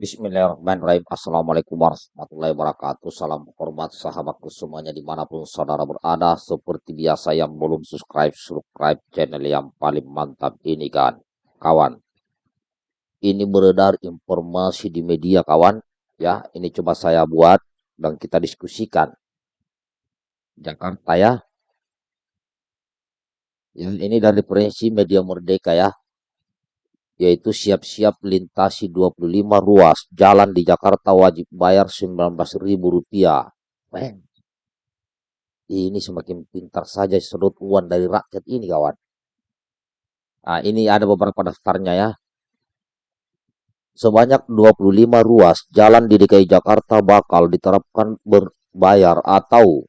Bismillahirrahmanirrahim. Assalamualaikum warahmatullahi wabarakatuh. Salam hormat sahabatku semuanya di mana pun saudara berada. Seperti biasa yang belum subscribe, subscribe channel yang paling mantap ini kan. Kawan, ini beredar informasi di media kawan. Ya, ini coba saya buat dan kita diskusikan. Jakarta ya. Yang ini dari prinsip media merdeka ya yaitu siap-siap lintasi 25 ruas jalan di Jakarta wajib bayar Rp19.000. Ini semakin pintar saja sedot uang dari rakyat ini kawan. Nah, ini ada beberapa daftarnya ya. Sebanyak 25 ruas jalan di DKI Jakarta bakal diterapkan berbayar atau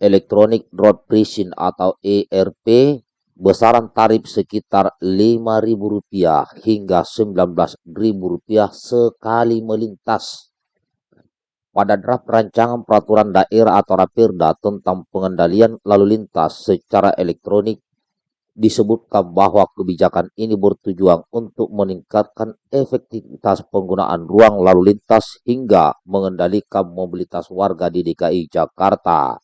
Electronic Road Pricing atau ERP besaran tarif sekitar Rp5.000 hingga Rp19.000 sekali melintas. Pada draft rancangan peraturan daerah atau Rapirda tentang pengendalian lalu lintas secara elektronik disebutkan bahwa kebijakan ini bertujuan untuk meningkatkan efektivitas penggunaan ruang lalu lintas hingga mengendalikan mobilitas warga di DKI Jakarta.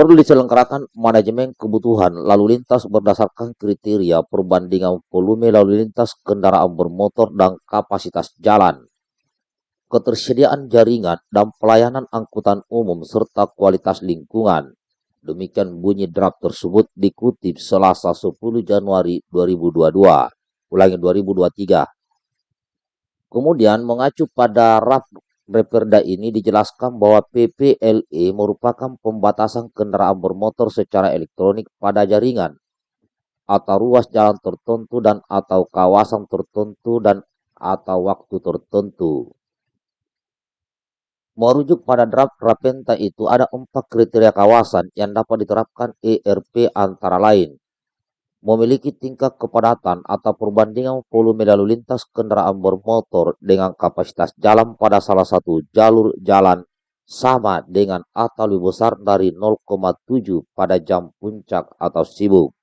Perlu diselenggarakan manajemen kebutuhan lalu lintas berdasarkan kriteria perbandingan volume lalu lintas kendaraan bermotor dan kapasitas jalan, ketersediaan jaringan dan pelayanan angkutan umum serta kualitas lingkungan. Demikian bunyi draft tersebut dikutip Selasa 10 Januari 2022, ulangi 2023. Kemudian mengacu pada draft Reperda ini dijelaskan bahwa PPLE merupakan pembatasan kendaraan bermotor secara elektronik pada jaringan atau ruas jalan tertentu dan atau kawasan tertentu dan atau waktu tertentu. Merujuk pada draft Rapenta itu ada empat kriteria kawasan yang dapat diterapkan ERP antara lain memiliki tingkat kepadatan atau perbandingan volume lalu lintas kendaraan bermotor dengan kapasitas jalan pada salah satu jalur jalan sama dengan atau lebih besar dari 0,7 pada jam puncak atau sibuk.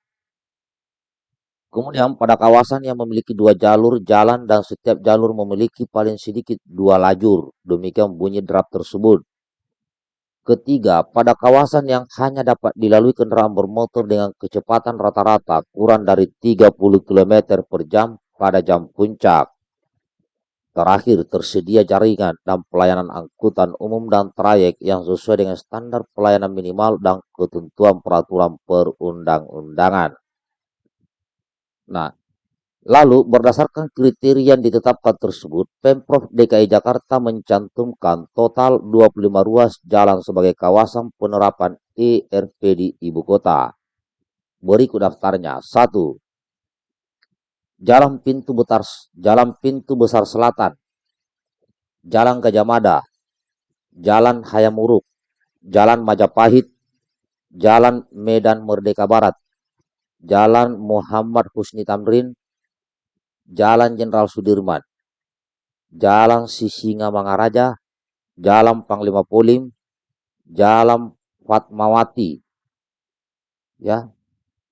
Kemudian pada kawasan yang memiliki dua jalur jalan dan setiap jalur memiliki paling sedikit dua lajur. Demikian bunyi draft tersebut. Ketiga, pada kawasan yang hanya dapat dilalui kendaraan bermotor dengan kecepatan rata-rata kurang dari 30 km per jam pada jam puncak. Terakhir, tersedia jaringan dan pelayanan angkutan umum dan trayek yang sesuai dengan standar pelayanan minimal dan ketentuan peraturan perundang-undangan. Nah, Lalu, berdasarkan kriteria yang ditetapkan tersebut, Pemprov DKI Jakarta mencantumkan total 25 ruas jalan sebagai kawasan penerapan ERP di ibu kota. Berikut daftarnya. 1. Jalan Pintu Besar, Jalan Pintu Besar Selatan, Jalan Gajah Mada, Jalan Hayamuruk, Jalan Majapahit, Jalan Medan Merdeka Barat, Jalan Muhammad Husni Tamrin, Jalan Jenderal Sudirman, Jalan Sisinga Mangaraja, Jalan Panglima Polim, Jalan Fatmawati, ya,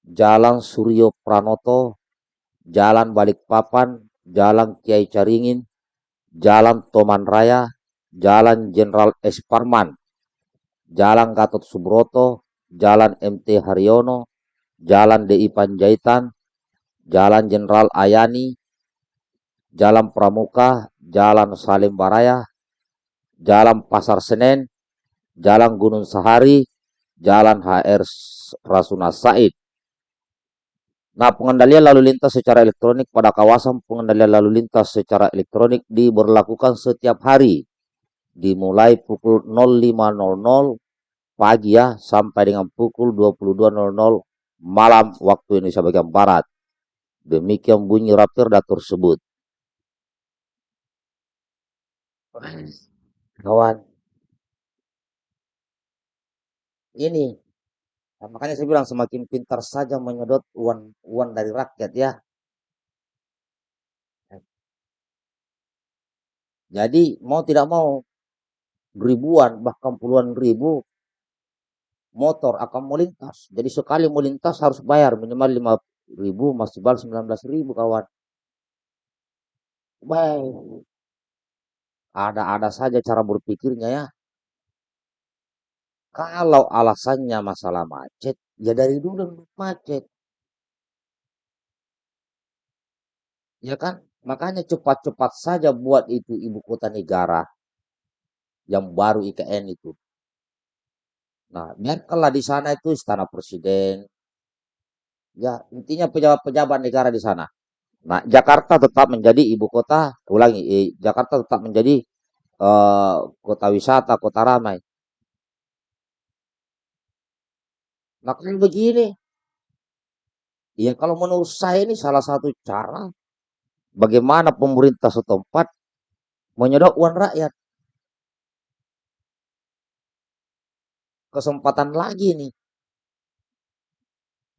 Jalan Suryo Pranoto, Jalan Balikpapan, Jalan Kiai Caringin, Jalan Toman Raya, Jalan Jenderal Esparman, Jalan Gatot Subroto, Jalan MT Haryono, Jalan DI Panjaitan, Jalan Jenderal Ayani, Jalan Pramuka, Jalan Salim Baraya, Jalan Pasar Senen, Jalan Gunung Sahari, Jalan HR Rasuna Said. Nah, pengendalian lalu lintas secara elektronik pada kawasan pengendalian lalu lintas secara elektronik diberlakukan setiap hari dimulai pukul 05.00 pagi ya sampai dengan pukul 22.00 malam waktu Indonesia bagian barat. Demikian bunyi Rapirda tersebut. Kawan. Ini nah, makanya saya bilang semakin pintar saja menyedot uang uang dari rakyat ya. Jadi mau tidak mau ribuan bahkan puluhan ribu motor akan melintas. Jadi sekali melintas harus bayar minimal lima ribu masih bal sembilan belas ribu kawan. Baik, ada-ada saja cara berpikirnya ya. Kalau alasannya masalah macet, ya dari dulu macet, ya kan? Makanya cepat-cepat saja buat itu ibu kota negara yang baru IKN itu. Nah, biarkanlah di sana itu istana presiden, ya intinya pejabat-pejabat negara di sana. Nah, Jakarta tetap menjadi ibu kota, ulangi, eh, Jakarta tetap menjadi eh, kota wisata, kota ramai. Nah, kalau begini, ya kalau menurut saya ini salah satu cara bagaimana pemerintah setempat menyedot uang rakyat. Kesempatan lagi nih.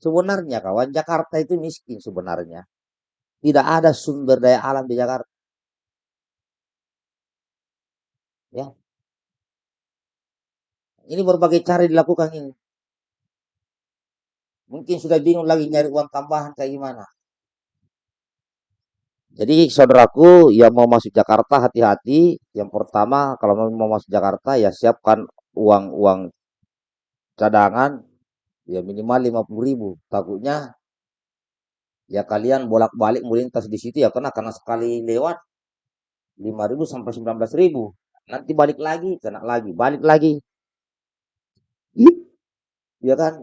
Sebenarnya kawan, Jakarta itu miskin sebenarnya. Tidak ada sumber daya alam di Jakarta. Ya, ini berbagai cara dilakukan ini. Mungkin sudah bingung lagi nyari uang tambahan kayak gimana. Jadi saudaraku yang mau masuk Jakarta hati-hati. Yang pertama kalau mau masuk Jakarta ya siapkan uang-uang cadangan ya minimal 50 ribu. Takutnya ya kalian bolak-balik melintas di situ ya karena karena sekali lewat 5 ribu sampai 19 ribu. Nanti balik lagi, kena lagi, balik lagi. Ya kan?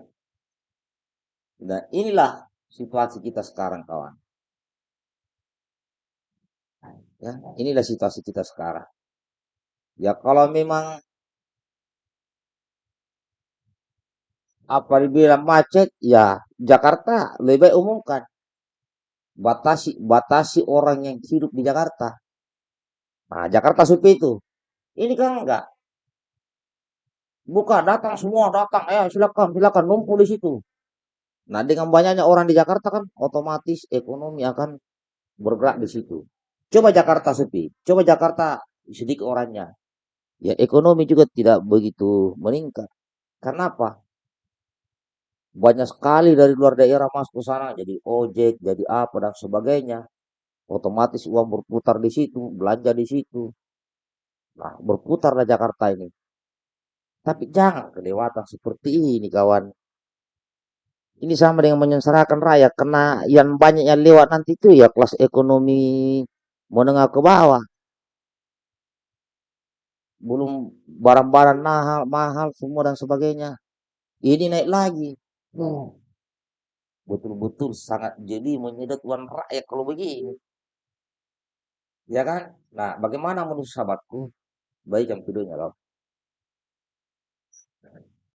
Nah inilah situasi kita sekarang kawan. Ya, inilah situasi kita sekarang. Ya kalau memang apa dibilang macet, ya Jakarta lebih baik umumkan. Batasi batasi orang yang hidup di Jakarta. Nah, Jakarta sepi itu. Ini kan enggak. Buka datang semua datang, eh silakan silakan numpuk di situ. Nah, dengan banyaknya orang di Jakarta kan otomatis ekonomi akan bergerak di situ. Coba Jakarta sepi, coba Jakarta sedikit orangnya. Ya ekonomi juga tidak begitu meningkat. Karena apa? Banyak sekali dari luar daerah masuk ke sana jadi ojek, jadi apa dan sebagainya. Otomatis uang berputar di situ, belanja di situ. Nah, berputarlah Jakarta ini. Tapi jangan kelewatan seperti ini, kawan. Ini sama dengan menyengsarakan rakyat karena yang banyak yang lewat nanti itu ya kelas ekonomi menengah ke bawah. Belum barang-barang mahal, mahal semua dan sebagainya. Ini naik lagi. Hmm, betul-betul sangat jadi menyedot uang rakyat kalau begini. Ya kan? Nah, bagaimana menurut sahabatku? Baik yang videonya loh.